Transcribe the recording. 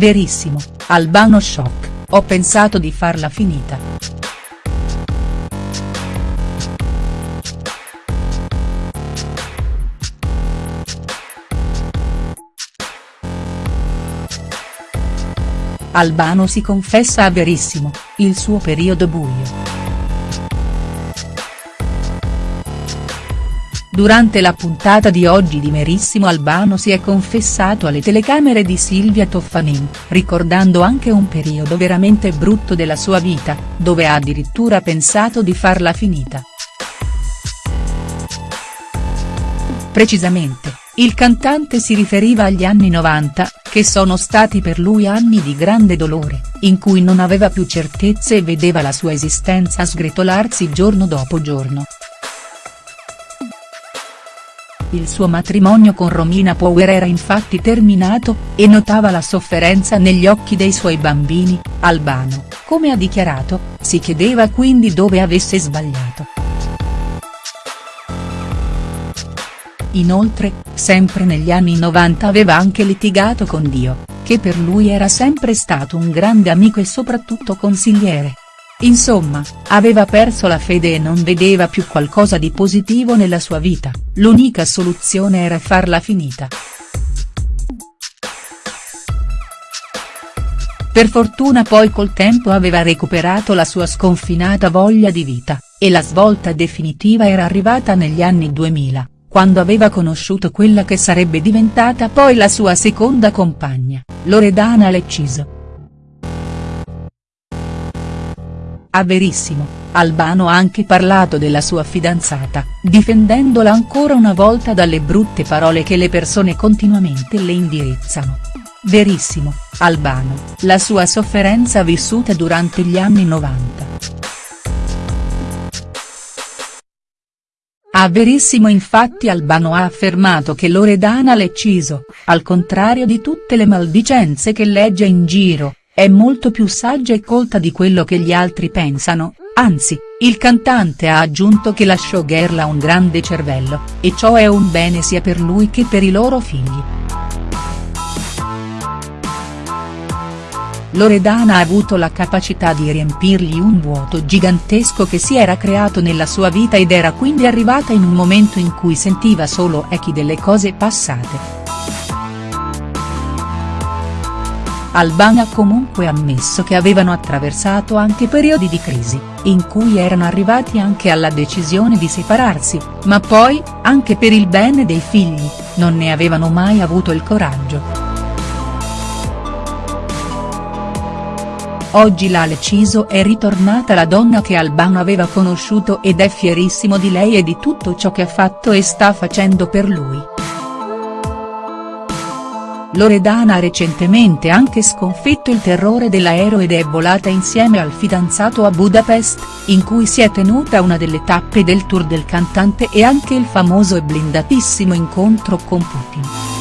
Verissimo, Albano shock, ho pensato di farla finita. Albano si confessa a Verissimo, il suo periodo buio. Durante la puntata di oggi di Merissimo Albano si è confessato alle telecamere di Silvia Toffanin, ricordando anche un periodo veramente brutto della sua vita, dove ha addirittura pensato di farla finita. Precisamente, il cantante si riferiva agli anni 90, che sono stati per lui anni di grande dolore, in cui non aveva più certezze e vedeva la sua esistenza sgretolarsi giorno dopo giorno. Il suo matrimonio con Romina Power era infatti terminato, e notava la sofferenza negli occhi dei suoi bambini, Albano, come ha dichiarato, si chiedeva quindi dove avesse sbagliato. Inoltre, sempre negli anni 90 aveva anche litigato con Dio, che per lui era sempre stato un grande amico e soprattutto consigliere. Insomma, aveva perso la fede e non vedeva più qualcosa di positivo nella sua vita, l'unica soluzione era farla finita. Per fortuna poi col tempo aveva recuperato la sua sconfinata voglia di vita, e la svolta definitiva era arrivata negli anni 2000, quando aveva conosciuto quella che sarebbe diventata poi la sua seconda compagna, Loredana Lecciso. A Verissimo, Albano ha anche parlato della sua fidanzata, difendendola ancora una volta dalle brutte parole che le persone continuamente le indirizzano. Verissimo, Albano, la sua sofferenza vissuta durante gli anni 90. A Verissimo infatti Albano ha affermato che Loredana Lecciso, al contrario di tutte le maldicenze che legge in giro, è molto più saggia e colta di quello che gli altri pensano, anzi, il cantante ha aggiunto che la showgirl ha un grande cervello, e ciò è un bene sia per lui che per i loro figli. Loredana ha avuto la capacità di riempirgli un vuoto gigantesco che si era creato nella sua vita ed era quindi arrivata in un momento in cui sentiva solo echi delle cose passate. Albano ha comunque ammesso che avevano attraversato anche periodi di crisi, in cui erano arrivati anche alla decisione di separarsi, ma poi, anche per il bene dei figli, non ne avevano mai avuto il coraggio. Oggi la Leciso è ritornata la donna che Albano aveva conosciuto ed è fierissimo di lei e di tutto ciò che ha fatto e sta facendo per lui. Loredana ha recentemente anche sconfitto il terrore dell'aereo ed è volata insieme al fidanzato a Budapest, in cui si è tenuta una delle tappe del tour del cantante e anche il famoso e blindatissimo incontro con Putin.